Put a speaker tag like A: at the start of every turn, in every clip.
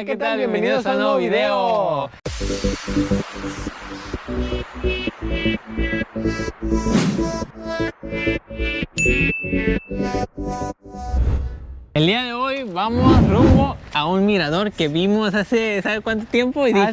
A: Hola, ¿qué tal? Bienvenidos a un nuevo video. El día de hoy vamos rumbo a un mirador que vimos hace, ¿sabe cuánto tiempo? Y dije,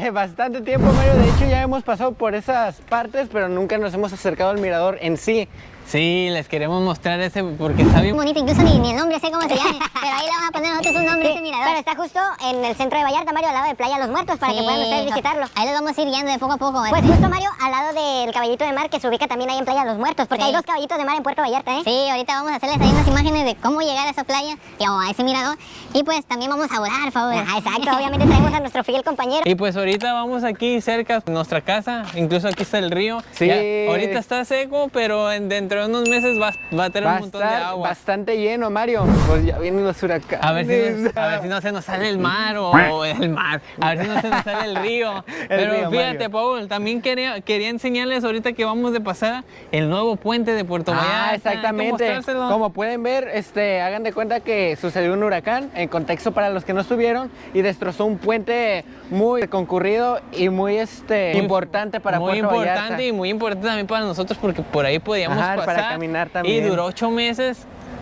B: Hace bastante tiempo, Mario. De hecho, ya hemos pasado por esas partes, pero nunca nos hemos acercado al mirador en sí.
A: Sí, les queremos mostrar ese porque está bien.
C: bonito, incluso ni, ni el nombre sé cómo se llame, pero ahí le vamos a poner nosotros un nombre ese mirador. Pero está justo en el centro de Vallarta, Mario, al lado de Playa Los Muertos, para que puedan ustedes visitarlo. Ahí los vamos a ir guiando de poco a poco. ¿eh? Pues justo, Mario, al lado del caballito de mar que se ubica también ahí en Playa Los Muertos, porque
A: Sí.
C: hay dos caballitos de mar en Puerto Vallarta, ¿eh? Sí, ahorita vamos a hacerles ahí unas imágenes de cómo llegar a esa playa y o a ese mirador. Y pues también vamos a volar, por favor. Ah, exacto, obviamente traemos a nuestro fiel compañero.
A: Y pues ahorita vamos aquí cerca de nuestra casa, incluso aquí está el río.
B: Sí.
A: Ya, ahorita está seco, pero en- dentro de unos meses va, va a tener
B: Va
A: un montón de
B: estar
A: agua.
B: bastante lleno, Mario. Pues ya vienen los huracanes.
A: A ver, si nos- a ver si no se nos sale el mar o el mar. A ver si no se nos sale el río. Pero
B: río,
A: fíjate,
B: Mario.
A: Paul, también quería, quería enseñarles ahorita que vamos de pasada el nuevo puente de Puerto Vallarta.
B: Ah,
A: Hay que
B: exactamente. Como pueden ver, este, hagan de cuenta que sucedió un huracán, en contexto para los que no estuvieron, y destrozó un puente muy concurrido y muy este,
A: Muy-
B: importante para
A: muy
B: Puerto
A: importante
B: Vallarta.
A: y muy importante también para nosotros porque por ahí podíamos
B: Ajá,
A: pasar
B: para caminar
A: y
B: también.
A: duró ocho meses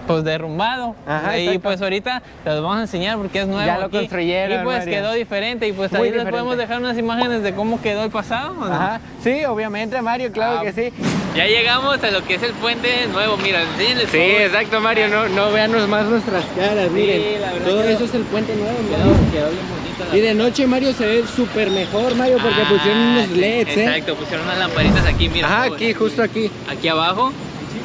A: pues derrumbado
B: Ajá,
A: y
B: exacto.
A: pues ahorita les vamos a enseñar porque es nuevo
B: Ya lo
A: aquí.
B: construyeron,
A: y pues
B: Mario.
A: quedó diferente y pues
B: Muy
A: ahí les podemos dejar unas imágenes de cómo quedó el pasado ¿o no?
B: Ajá, sí, obviamente, Mario, claro
A: Ah,
B: que sí.
A: ya llegamos a lo que es el puente nuevo mira enséñenles
B: Sí, exacto, Mario, no, no veanos más nuestras caras, miren.
A: la verdad
B: Todo
A: quedó-
B: eso es el puente nuevo,
A: quedó,
B: Mario.
A: quedó bien bonito
B: Y de noche, Mario, se ve súper mejor, Mario, porque
A: Ah,
B: pusieron unos
A: sí,
B: LEDs, ¿eh?
A: exacto pusieron unas lamparitas aquí mira
B: Ajá, aquí, justo aquí.
A: aquí abajo.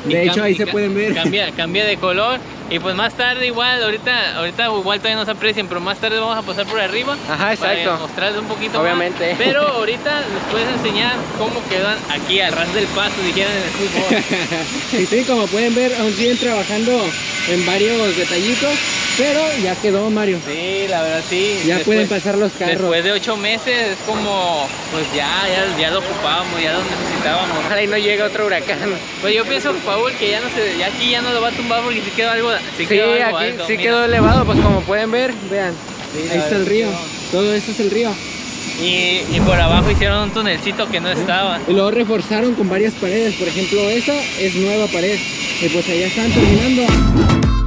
B: De hecho, ahí se pueden ver.
A: Cambia, cambia de color. Y pues más tarde igual, ahorita, ahorita igual todavía no se aprecien, pero más tarde vamos a pasar por arriba.
B: Ajá, exacto.
A: Para mostrarles un poquito
B: Obviamente.
A: más. Pero ahorita les puedes enseñar cómo quedan aquí al ras del paso, dijeran en el fútbol.
B: Y sí, como pueden ver, aún siguen trabajando en varios detallitos, pero ya quedó, Mario.
A: sí, la verdad sí.
B: Ya
A: Después-
B: pueden pasar los carros.
A: Después de ocho meses es como, pues ya, ya, ya lo ocupábamos, ya lo necesitábamos.
B: Ojalá y no llegue otro huracán.
A: Pues yo pienso, Paul, que ya no se, ya aquí ya no lo va a tumbar porque sí quedó algo, sí
B: Sí,
A: quedó algo
B: aquí
A: alto,
B: sí
A: mira.
B: quedó elevado, pues como pueden ver, vean.
A: Sí,
B: ahí está el río. Todo eso es el río.
A: Y, y por abajo hicieron un tunelcito que no estaba.
B: Y luego reforzaron con varias paredes. Por ejemplo, esa es nueva pared. Y pues allá están terminando.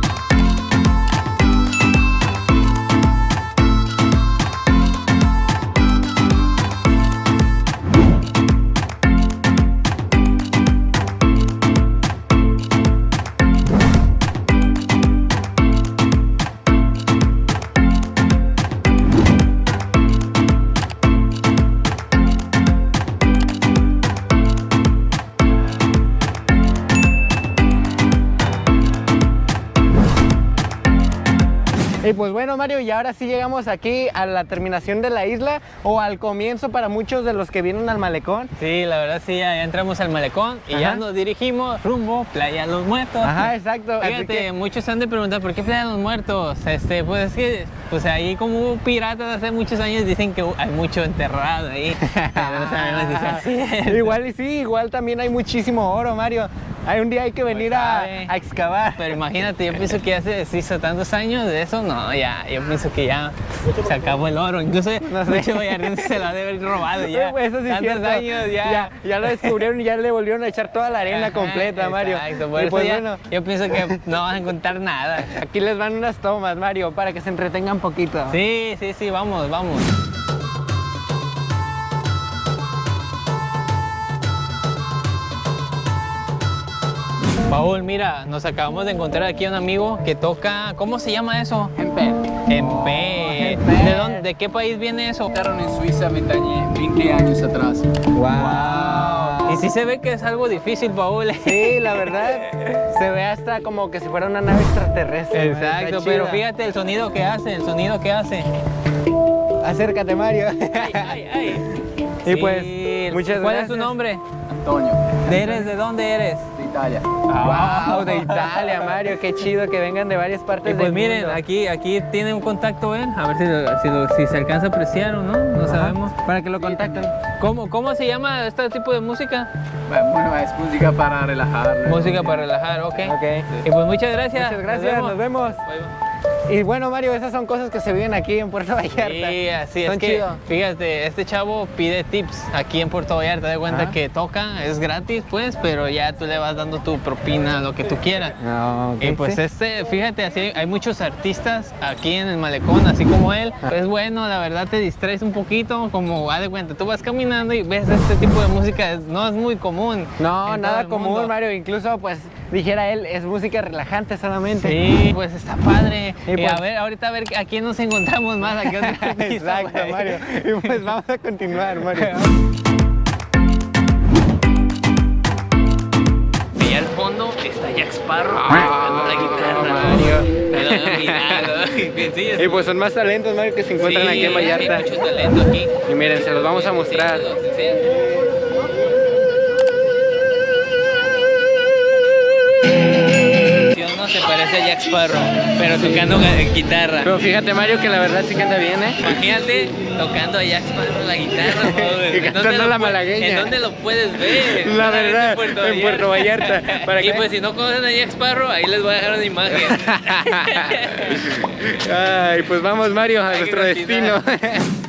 B: Y pues bueno, Mario, y ahora sí llegamos aquí a la terminación de la isla o al comienzo para muchos de los que vienen al malecón.
A: Sí, la verdad sí, ya, entramos al malecón y ya nos dirigimos rumbo Playa Los Muertos.
B: Ajá, exacto.
A: Fíjate,
B: que-
A: muchos se han de preguntar ¿por qué Playa Los Muertos? Este, pues es que pues ahí como piratas hace muchos años dicen que hay mucho enterrado ahí. Pero no sabemos si sea cierto.
B: Igual y sí, igual también hay muchísimo oro, Mario. Hay un día hay que venir a, excavar.
A: Pero imagínate, yo pienso que hace se hizo tantos años de eso, no, ya, yo pienso que ya se acabó el oro. Incluso
B: No sé.
A: mucho vallardense se lo ha de haber robado ya.
B: Eso sí
A: tantos
B: cierto.
A: años ya.
B: ya. ya lo descubrieron y ya le volvieron a echar toda la arena
A: Ajá,
B: completa, Mario.
A: Exacto, por
B: Y
A: eso
B: pues
A: ya-
B: bueno,
A: yo pienso que no vas a encontrar nada.
B: aquí les van unas tomas, Mario, para que se entretengan poquito.
A: Sí, sí, sí, vamos, vamos. Paul, mira, nos acabamos de encontrar aquí a un amigo que toca, ¿cómo se llama eso?
D: Empe.
A: Empe.
B: Empe.
A: ¿De, dónde, ¿De qué país viene eso?
D: Estaron en Suiza 20 años, 20 años atrás.
B: Wow.
A: Y sí se ve que es algo difícil, Paul.
B: Sí, la verdad, se ve hasta como que si fuera una nave extraterrestre.
A: Exacto, pero fíjate el sonido que hace, el sonido que hace.
B: Acércate, Mario.
A: Ay, ay.
B: Y pues,
A: Sí,
B: muchas
A: ¿Cuál es
B: gracias.
A: tu nombre?
D: Antonio,
A: ¿De eres? ¿De dónde eres?
D: Italia.
B: Wow, de Italia, Mario, qué chido que vengan de varias partes
A: Y pues
B: del
A: miren,
B: mundo.
A: aquí, aquí tiene un contacto él, a ver si, lo- si, lo- si se alcanza a apreciar o no, no
B: Ajá,
A: sabemos.
B: Para que lo contacten.
A: ¿Cómo, ¿Cómo se llama este tipo de música?
D: Bueno, es música para relajar.
A: Música para relajar, ok.
B: Ok.
A: Y pues muchas gracias.
B: Muchas gracias, nos vemos.
A: Bye, bye.
B: Y bueno, Mario, esas son cosas que se viven aquí en Puerto Vallarta.
A: Sí, así
B: Son
A: es que,
B: chido.
A: fíjate, este chavo pide tips aquí en Puerto Vallarta, de cuenta
B: Ajá.
A: que toca, es gratis pues, pero ya tú le vas dando tu propina, lo que tú quieras.
B: No, ok,
A: Y pues
B: sí.
A: este, fíjate, así hay muchos artistas aquí en el malecón, así como él.
B: Ah.
A: Es bueno, la verdad te distraes un poquito, como haz de cuenta, tú vas caminando y ves este tipo de música, no es muy común.
B: No, nada común. Mario. Incluso, pues, dijera él, es música relajante solamente.
A: Sí, pues está padre.
B: Y
A: Y
B: pues-
A: a ver, ahorita a ver a quién nos encontramos más, a qué otro artista,
B: Exacto,
A: güey.
B: Mario. Y pues vamos a continuar, Mario.
A: Y al fondo está Jack Sparrow tocando la guitarra.
B: Mario. Y pues son más talentos, Mario, que se encuentran
A: sí,
B: aquí en Vallarta.
A: Hay mucho talento aquí.
B: Y miren, se los vamos a mostrar.
A: Sí, parece a Jack Sparrow, pero tocando guitarra.
B: Pero fíjate, Mario, que la verdad sí canta bien, ¿eh?
A: Imagínate tocando a Jack Sparrow la guitarra, joder.
B: Y
A: ¿En dónde
B: cantando
A: lo
B: la malagueña.
A: ¿En dónde lo puedes ver?
B: La verdad, en Puerto Vallarta. ¿Para
A: y
B: qué?
A: pues si no conocen a Jack Sparrow, ahí les voy a dejar una imagen.
B: Ay, pues vamos, Mario, a
A: Hay
B: nuestro destino.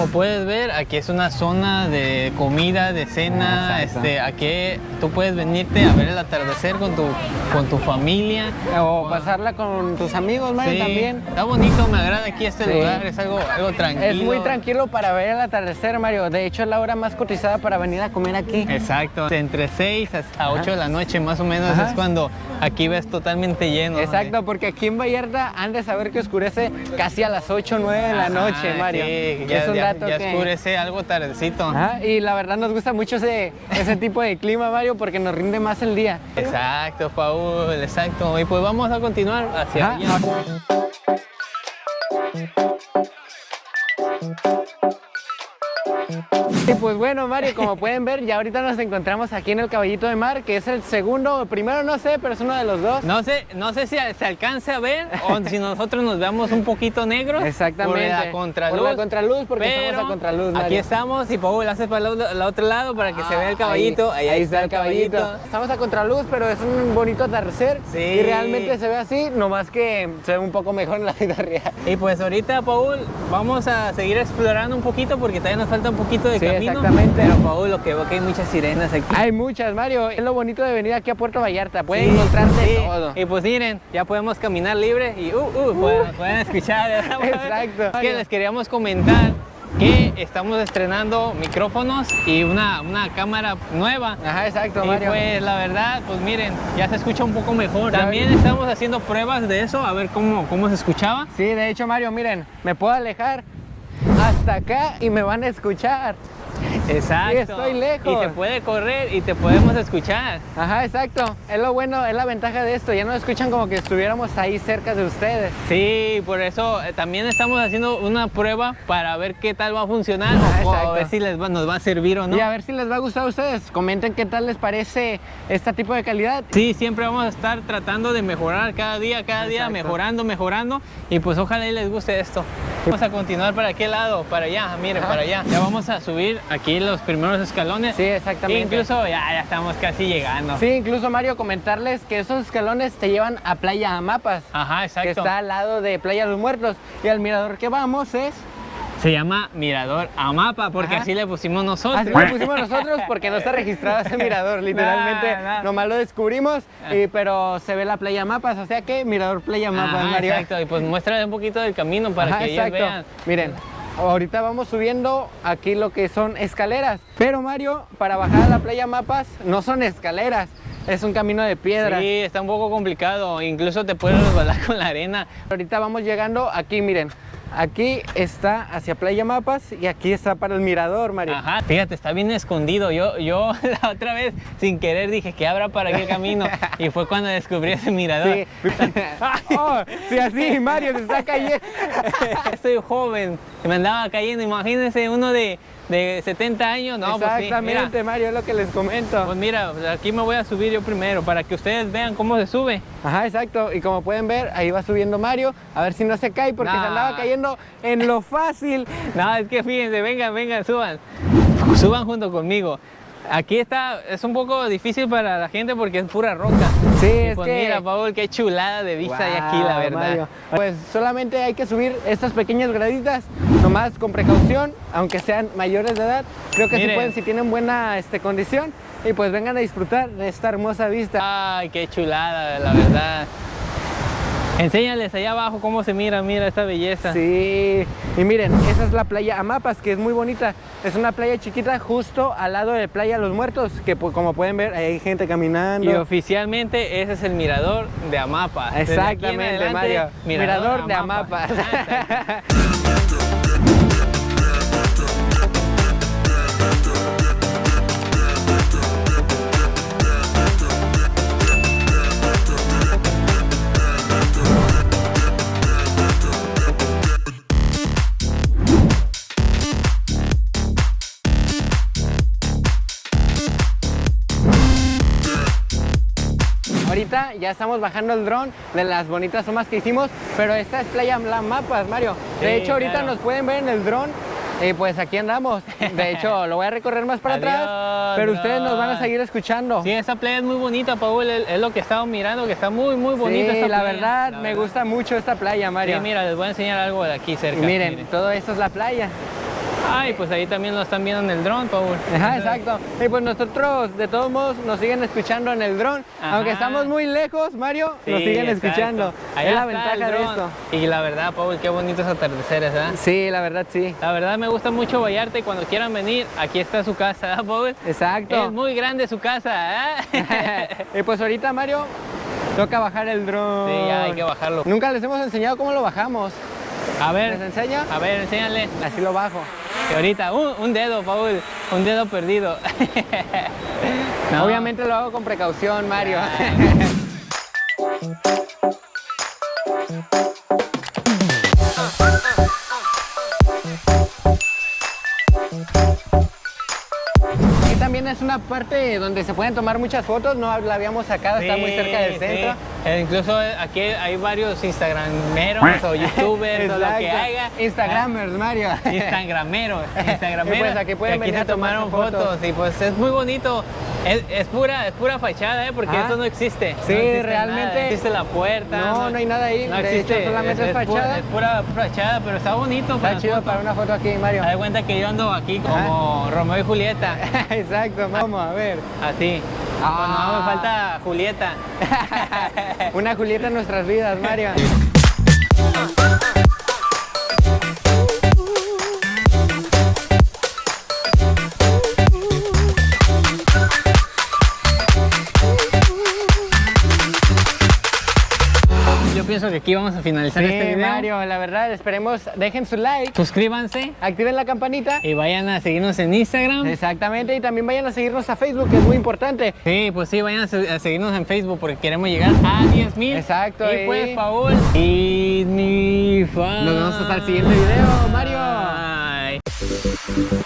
A: Como puedes ver, aquí es una zona de comida, de cena, este, aquí tú puedes venirte a ver el atardecer con tu, con tu familia.
B: o pasarla con tus amigos, Mario,
A: Sí,
B: también.
A: Está bonito, me agrada aquí este
B: Sí.
A: lugar, es algo, algo tranquilo.
B: Es muy tranquilo para ver el atardecer, Mario. De hecho, es la hora más cotizada para venir a comer aquí.
A: Exacto, entre 6 a 8 de la noche más o menos
B: Ajá.
A: es cuando aquí ves totalmente lleno. ¿no?
B: Exacto, porque aquí en Vallarta han de saber que oscurece casi a las 8 o 9 de la
A: Ajá,
B: noche, Mario.
A: sí, ya,
B: es un
A: ya-
B: dato
A: ya
B: que...
A: oscurece algo tardecito.
B: Y la verdad nos gusta mucho ese, ese tipo de clima, Mario, porque nos rinde más el día.
A: Exacto, Paul, exacto. Y pues vamos a continuar hacia allá.
B: Y pues bueno, Mario, como pueden ver, ya ahorita nos encontramos aquí en el Caballito de Mar, que es el segundo, primero no sé, pero es uno de los dos.
A: No sé, no sé si se alcance a ver o si nosotros nos veamos un poquito negros.
B: Exactamente.
A: Por la contraluz.
B: Por la contraluz, porque
A: Pero
B: estamos a contraluz,
A: Aquí estamos y Paul hace para el otro- lado para que se vea el caballito.
B: Ahí, ahí está el caballito. Estamos a contraluz, pero es un bonito atardecer.
A: Sí.
B: Y realmente se ve así, nomás que se ve un poco mejor en la vida real.
A: Y pues ahorita, Paul, vamos a seguir explorando un poquito porque todavía nos falta un poquito de
B: Sí,
A: camino.
B: exactamente.
A: Pero que veo que hay muchas sirenas aquí.
B: Hay muchas, Mario. Es lo bonito de venir aquí a Puerto Vallarta. Pueden
A: Sí,
B: encontrarse
A: sí.
B: todo.
A: Y pues miren, ya podemos caminar libre y uh, uh, pueden, pueden escuchar.
B: Exacto.
A: Es que les queríamos comentar que estamos estrenando micrófonos y una, una cámara nueva.
B: Ajá, exacto,
A: Y
B: Mario.
A: pues la verdad, pues miren, ya se escucha un poco mejor. También estamos haciendo pruebas de eso, a ver cómo, cómo se escuchaba.
B: Sí, de hecho, Mario, miren, me puedo alejar hasta acá y me van a escuchar.
A: Exacto.
B: Sí, estoy lejos.
A: Y se puede correr y te podemos escuchar.
B: Ajá, exacto. Es lo bueno, es la ventaja de esto. Ya no escuchan como que estuviéramos ahí cerca de ustedes.
A: Sí, por eso eh, también estamos haciendo una prueba para ver qué tal va a funcionar
B: Ah,
A: o- a ver si les va- nos va a servir o no.
B: Y a ver si les va a gustar a ustedes. Comenten qué tal les parece este tipo de calidad.
A: Sí, siempre vamos a estar tratando de mejorar cada día, cada día, mejorando, mejorando. Y pues ojalá y les guste esto. Vamos a continuar para aquel lado, para allá, miren,
B: Ajá.
A: para allá. Ya vamos a subir aquí los primeros escalones.
B: Sí, exactamente.
A: Incluso ya, ya estamos casi llegando.
B: Sí, incluso Mario, comentarles que esos escalones te llevan a Playa Amapas,
A: Ajá,
B: que
A: exacto.
B: está al lado de Playa Los Muertos. Y al mirador que vamos es...
A: Se llama Mirador Amapa, porque
B: Ajá.
A: así le pusimos nosotros.
B: Así lo pusimos nosotros porque no está registrado ese mirador, literalmente
A: No, no.
B: nomás lo descubrimos, y- pero se ve la playa Mapas, o sea que mirador playa Mapas,
A: Ajá,
B: Mario.
A: exacto. Y pues muéstrale un poquito del camino para
B: Ajá,
A: que ellos vean.
B: Miren, ahorita vamos subiendo aquí lo que son escaleras, pero Mario, para bajar a la playa Mapas no son escaleras, es un camino de piedra.
A: Sí, está un poco complicado. Incluso te puedes resbalar con la arena.
B: Ahorita vamos llegando aquí, miren. Aquí está hacia Playa Mapas y aquí está para el mirador, Mario.
A: Ajá, fíjate, está bien escondido. Yo, yo la otra vez, sin querer, dije que abra para aquel camino. Y fue cuando descubrí ese mirador.
B: Sí. oh, sí, así, Mario, se está cayendo.
A: Estoy joven, me andaba cayendo. Imagínense uno de de 70 años, no, pues sí,
B: Exactamente,
A: mira,
B: Mario, es lo que les comento.
A: pues mira, aquí me voy a subir yo primero para que ustedes vean cómo se sube.
B: Ajá, exacto. Y como pueden ver, ahí va subiendo Mario. A ver si no se cae porque se andaba cayendo en lo fácil.
A: No, es que fíjense, vengan, vengan, suban. Suban junto conmigo. Aquí está, es un poco difícil para la gente porque es pura roca.
B: Sí,
A: Y
B: es
A: pues
B: que...
A: mira, Paul, qué chulada de vista hay aquí, la verdad.
B: Mario. Pues solamente hay que subir estas pequeñas graditas, nomás con precaución, aunque sean mayores de edad. Creo que sí
A: Miren.
B: pueden si tienen buena este, condición. Y pues vengan a disfrutar de esta hermosa vista.
A: Ay, qué chulada, la verdad. Enséñales allá abajo cómo se mira, mira esta belleza.
B: Sí, y miren, esa es la playa Amapas, que es muy bonita. Es una playa chiquita justo al lado de Playa Los Muertos, que pues, como pueden ver, hay gente caminando.
A: Y oficialmente ese es el mirador de Amapa. Desde aquí en
B: Exactamente,
A: adelante,
B: Mario. Mirador de Amapa.
A: Ah.
B: Ahorita ya estamos bajando el dron de las bonitas tomas que hicimos, pero esta es Playa La Mapas, Mario. De
A: Sí,
B: hecho, ahorita
A: claro.
B: nos pueden ver en el dron. Y pues aquí andamos. De hecho, lo voy a recorrer más para atrás, pero ustedes nos van a seguir escuchando.
A: Sí, esa playa es muy bonita, Paul. Es lo que estamos mirando, que está muy, muy bonita
B: Sí,
A: esta
B: la
A: playa,
B: verdad,
A: la
B: me gusta mucho esta playa, Mario.
A: Sí, mira, les voy a enseñar algo de aquí
B: Y
A: cerca.
B: miren, todo esto es la playa.
A: Ay, pues ahí también lo están viendo en el dron, Paul.
B: Ajá, exacto. Y pues nosotros, de todos modos, nos siguen escuchando en el dron. Aunque estamos muy lejos, Mario, nos siguen
A: exacto.
B: escuchando.
A: Allá
B: es la ventaja de
A: dron.
B: esto.
A: Y la verdad, Paul, qué bonitos atardeceres, ¿eh?
B: Sí, la verdad, sí.
A: La verdad me gusta mucho Vallarta y cuando quieran venir, aquí está su casa, ¿eh, Paul?
B: Exacto.
A: Es muy grande su casa, ¿eh?
B: y pues ahorita, Mario, toca bajar el dron.
A: Sí, ya hay que bajarlo.
B: Nunca les hemos enseñado cómo lo bajamos.
A: A
B: ¿Les
A: ver,
B: enseño?
A: a ver, enséñale.
B: Así lo bajo.
A: Y ahorita, un, un dedo, Paul, un dedo perdido. No.
B: Obviamente lo hago con precaución, Mario. una parte donde se pueden tomar muchas fotos, no la habíamos sacado, está muy cerca del centro.
A: sí. Eh, incluso aquí hay varios instagrameros o youtubers o lo que haga.
B: Instagramers, Mario.
A: Instagrameros, Instagrameros.
B: Y pues aquí pueden
A: que
B: venir
A: se tomaron
B: fotos.
A: fotos. y pues es muy bonito. Es, es pura, es pura fachada, ¿eh? porque
B: Ah.
A: esto no existe.
B: Sí,
A: No existe
B: realmente.
A: nada. No existe la puerta.
B: No, no hay nada ahí.
A: No
B: De hecho,
A: existe.
B: solamente es fachada.
A: es pura fachada, pero está bonito.
B: Está
A: las
B: chido para una foto aquí, Mario.
A: Haz cuenta que yo ando aquí como Romeo y Julieta.
B: Exacto, vamos a ver.
A: Así.
B: Ah.
A: Cuando no me falta Julieta.
B: Una Julieta en nuestras vidas, Mario.
A: pienso que aquí vamos a finalizar
B: Sí,
A: este video.
B: Mario, la verdad, esperemos, dejen su like,
A: Suscríbanse
B: activen la campanita.
A: y vayan a seguirnos en Instagram.
B: Exactamente, y también vayan a seguirnos a Facebook, que es muy importante.
A: Sí, pues sí, vayan a se- a seguirnos en Facebook porque queremos llegar a 10 mil.
B: Exacto,
A: Y
B: y-
A: pues, Paul. Y ni fa-
B: Nos vemos hasta el siguiente video, Mario.
A: Bye.